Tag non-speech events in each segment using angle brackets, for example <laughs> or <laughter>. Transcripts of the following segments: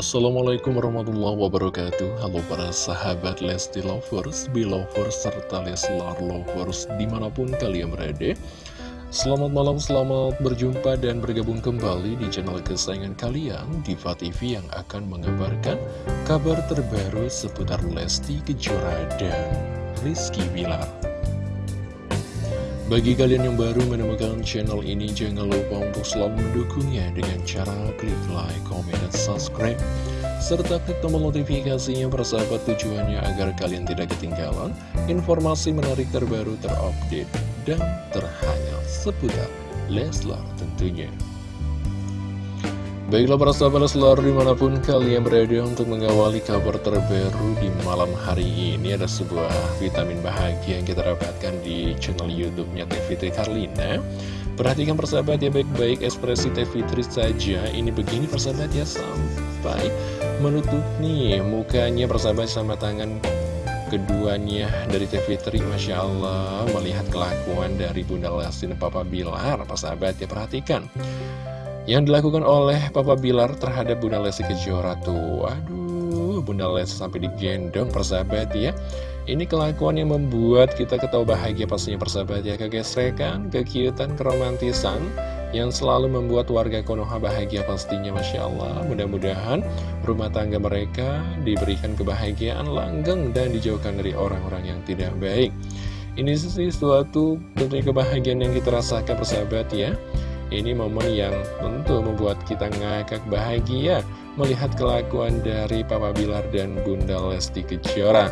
Assalamualaikum warahmatullahi wabarakatuh. Halo para sahabat Lesti Lovers, Belovers, serta Leslar Lovers di mana pun kalian berada. Selamat malam, selamat berjumpa dan bergabung kembali di channel kesayangan kalian Diva TV yang akan mengabarkan kabar terbaru seputar Lesti Kejora dan Rizky Bilar bagi kalian yang baru menemukan channel ini, jangan lupa untuk selalu mendukungnya dengan cara klik like, comment, dan subscribe. Serta klik tombol notifikasinya persahabat tujuannya agar kalian tidak ketinggalan informasi menarik terbaru terupdate dan terhangat seputar Leslar tentunya. Baiklah para sahabat Leslar di mana pun kalian berada untuk mengawali kabar terbaru di malam hari ini Ada sebuah vitamin bahagia yang kita dapatkan di channel youtube-nya Fitri Karlina. Perhatikan persahabat ya baik-baik ekspresi Teh Fitri saja. Ini begini persahabat ya sampai menutup nih mukanya persahabat sama tangan keduanya dari Teh Fitri Masya Allah melihat kelakuan dari Bunda Lesti dan Papa Bilar persahabat ya perhatikan yang dilakukan oleh Papa Bilar terhadap Bunda Lesti Kejora tuh. Aduh, Bunda Lesti sampai digendong persahabat ya. Ini kelakuan yang membuat kita ketawa bahagia pastinya persahabat ya. Kegesrekan, kekiutan, keromantisan Yang selalu membuat warga Konoha bahagia pastinya Masya Allah. Mudah-mudahan rumah tangga mereka diberikan kebahagiaan langgeng Dan dijauhkan dari orang-orang yang tidak baik. Ini sih suatu tentunya kebahagiaan yang kita rasakan persahabat ya ini momen yang tentu membuat kita ngakak bahagia melihat kelakuan dari Papa Bilar dan Bunda Lesti Kejora.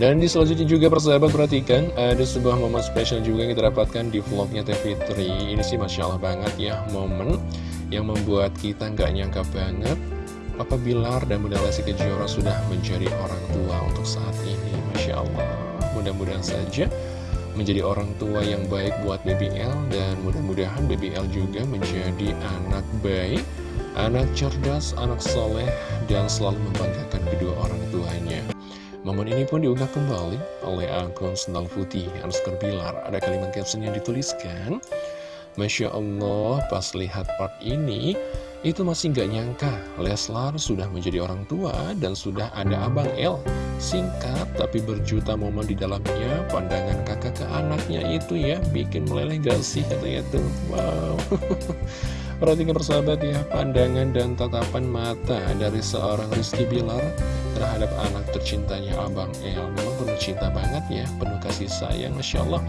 Dan di selanjutnya juga persahabat perhatikan ada sebuah momen spesial juga yang kita dapatkan di vlognya Teh Fitri. Ini sih Masya Allah banget ya momen yang membuat kita nggak nyangka banget Papa Bilar dan Bunda Lesti Kejora sudah menjadi orang tua untuk saat ini. Masya Allah. Mudah-mudahan saja menjadi orang tua yang baik buat BBL dan mudah-mudahan BBL juga menjadi anak baik, anak cerdas, anak soleh, dan selalu membanggakan kedua orang tuanya. Momen ini pun diunggah kembali oleh akun Sendal Putih Anskar Bilar. Ada kalimat caption yang dituliskan, Masya Allah, pas lihat part ini, itu masih nggak nyangka Leslar sudah menjadi orang tua dan sudah ada Abang El. Singkat tapi berjuta momen di dalamnya, pandangan kakak ke anaknya itu ya bikin meleleh gak sih katanya tuh. Wow. <laughs> Perhatikan persahabat ya, pandangan dan tatapan mata dari seorang Rizky Bilar terhadap anak tercintanya Abang El. Memang penuh cinta banget ya, penuh kasih sayang, Masya Allah.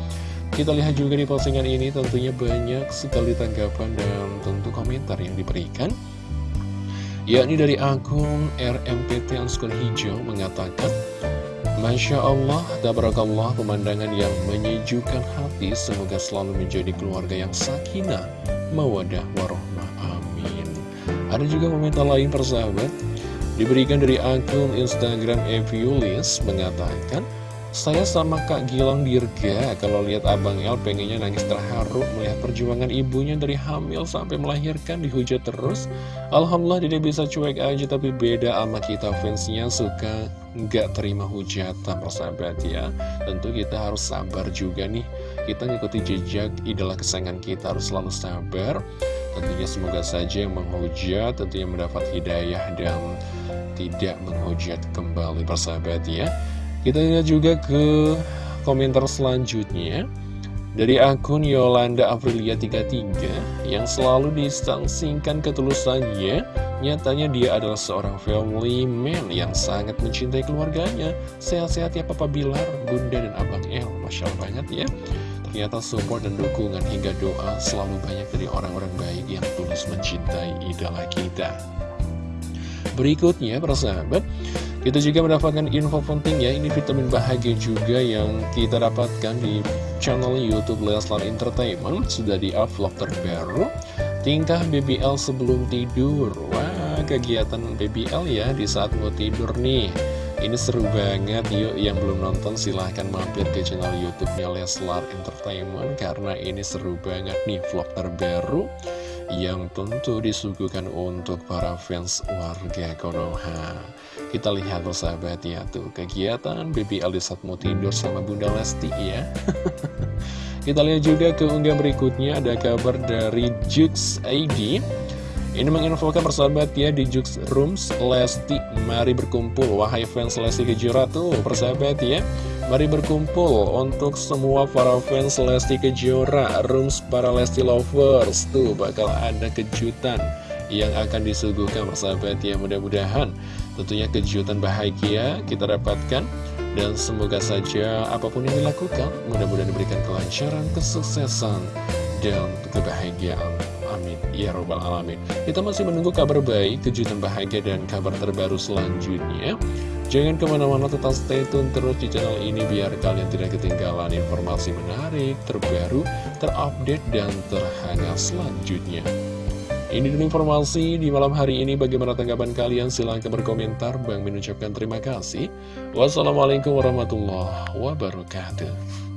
Kita lihat juga di postingan ini tentunya banyak sekali tanggapan dan tentu komentar yang diberikan. Yakni dari akun RMPT Anskul Hijau mengatakan Masya Allah, tabarakallah pemandangan yang menyejukkan hati. Semoga selalu menjadi keluarga yang sakinah, mawadah, warohmah, amin. Ada juga komentar lain persahabat. Diberikan dari akun Instagram Eviulis mengatakan saya sama Kak Gilang Dirga, kalau lihat Abang El pengennya nangis terharu melihat perjuangan ibunya dari hamil sampai melahirkan dihujat terus. Alhamdulillah tidak bisa cuek aja, tapi beda sama kita fansnya suka nggak terima hujatan persahabat ya. Tentu kita harus sabar juga nih, kita ngikuti jejak idola kesayangan kita harus selalu sabar. Tentunya semoga saja yang menghujat tentunya mendapat hidayah dan tidak menghujat kembali persahabat ya. Kita lihat juga ke komentar selanjutnya. Dari akun Yolanda Aprilia 33 yang selalu disangsingkan ketulusannya Nyatanya dia adalah seorang family man yang sangat mencintai keluarganya. Sehat-sehat ya Papa Bilar, Bunda dan Abang El. Masya Allah banget ya. Ternyata support dan dukungan hingga doa selalu banyak dari orang-orang baik yang tulus mencintai idola kita. Berikutnya, para sahabat kita juga mendapatkan info penting ya, ini vitamin bahagia juga yang kita dapatkan di channel Youtube Leslar Entertainment. Sudah di up vlog terbaru, tingkah BBL sebelum tidur. Wah, kegiatan BBL ya di saat mau tidur nih. Ini seru banget, yuk yang belum nonton silahkan mampir ke channel Youtube-nya Leslar Entertainment Karena ini seru banget nih vlog terbaru yang tentu disuguhkan untuk para fans warga Konoha kita lihat persahabat ya tuh. Kegiatan di saat mau tidur sama Bunda Lesti ya. <laughs> Kita lihat juga ke unggah berikutnya. Ada kabar dari Jux ID Ini menginfokan persahabat ya di Jux Rooms. Lesti Mari berkumpul. Wahai fans Lesti Kejora tuh persahabat ya Mari berkumpul untuk semua para fans Lesti Kejora Rooms para Lesti Lovers. Tuh bakal ada kejutan yang akan disuguhkan persahabat ya Mudah-mudahan tentunya kejutan bahagia kita dapatkan. Dan semoga saja apa pun yang dilakukan Mudah-mudahan diberikan kelancaran, kesuksesan, dan kebahagiaan. Amin. Ya Robbal Alamin. Kita masih menunggu kabar baik, kejutan bahagia dan kabar terbaru selanjutnya. Jangan ke mana-mana tetap stay tune terus di channel ini Biar kalian tidak ketinggalan informasi menarik, terbaru, terupdate, dan terhangat selanjutnya ini dulu informasi di malam hari ini. Bagaimana tanggapan kalian? Silahkan berkomentar. Bang mengucapkan terima kasih. Wassalamualaikum warahmatullahi wabarakatuh.